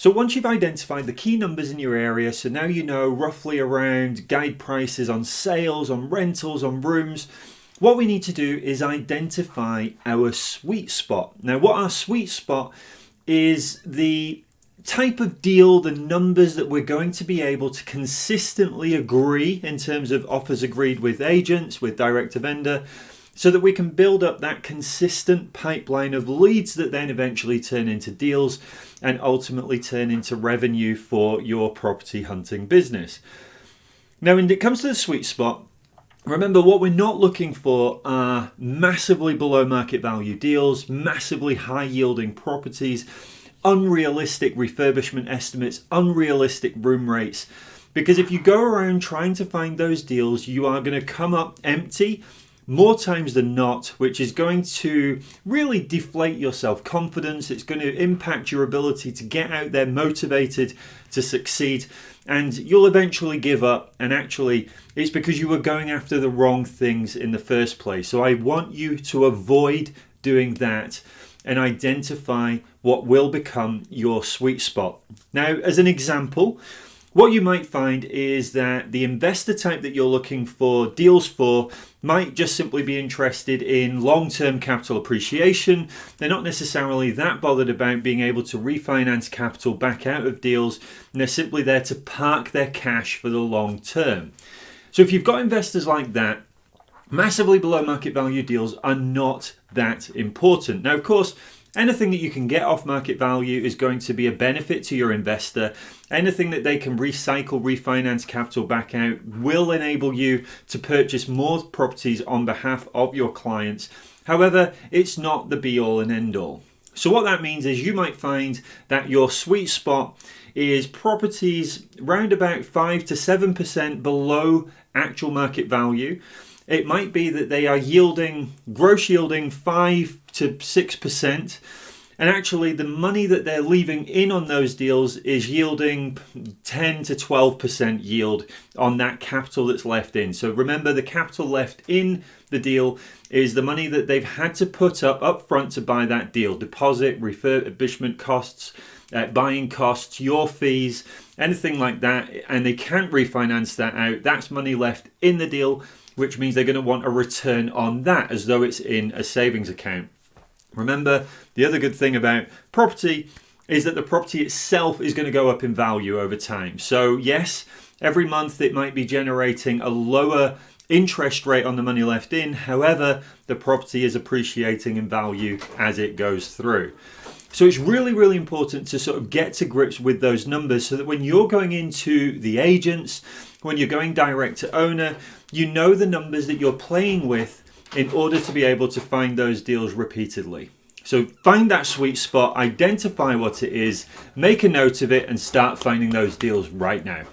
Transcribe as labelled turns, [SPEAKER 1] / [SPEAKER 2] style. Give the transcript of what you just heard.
[SPEAKER 1] So once you've identified the key numbers in your area, so now you know roughly around guide prices on sales, on rentals, on rooms, what we need to do is identify our sweet spot. Now what our sweet spot is the type of deal, the numbers that we're going to be able to consistently agree in terms of offers agreed with agents, with direct to vendor, so that we can build up that consistent pipeline of leads that then eventually turn into deals and ultimately turn into revenue for your property hunting business. Now, when it comes to the sweet spot, remember what we're not looking for are massively below market value deals, massively high yielding properties, unrealistic refurbishment estimates, unrealistic room rates. Because if you go around trying to find those deals, you are going to come up empty more times than not, which is going to really deflate your self confidence. It's going to impact your ability to get out there motivated to succeed, and you'll eventually give up. And actually, it's because you were going after the wrong things in the first place. So, I want you to avoid doing that and identify what will become your sweet spot. Now, as an example, what you might find is that the investor type that you're looking for deals for might just simply be interested in long-term capital appreciation. They're not necessarily that bothered about being able to refinance capital back out of deals. And they're simply there to park their cash for the long term. So if you've got investors like that, massively below market value deals are not that important. Now, of course, Anything that you can get off market value is going to be a benefit to your investor. Anything that they can recycle, refinance capital back out will enable you to purchase more properties on behalf of your clients. However, it's not the be all and end all. So what that means is you might find that your sweet spot is properties round about 5 to 7% below actual market value. It might be that they are yielding, gross yielding 5 to 6%. And actually, the money that they're leaving in on those deals is yielding 10 to 12% yield on that capital that's left in. So remember, the capital left in the deal is the money that they've had to put up up front to buy that deal deposit, refurbishment costs, uh, buying costs, your fees, anything like that. And they can't refinance that out. That's money left in the deal, which means they're going to want a return on that as though it's in a savings account. Remember, the other good thing about property is that the property itself is going to go up in value over time. So yes, every month it might be generating a lower interest rate on the money left in. However, the property is appreciating in value as it goes through. So it's really, really important to sort of get to grips with those numbers so that when you're going into the agents, when you're going direct to owner, you know the numbers that you're playing with in order to be able to find those deals repeatedly. So find that sweet spot, identify what it is, make a note of it and start finding those deals right now.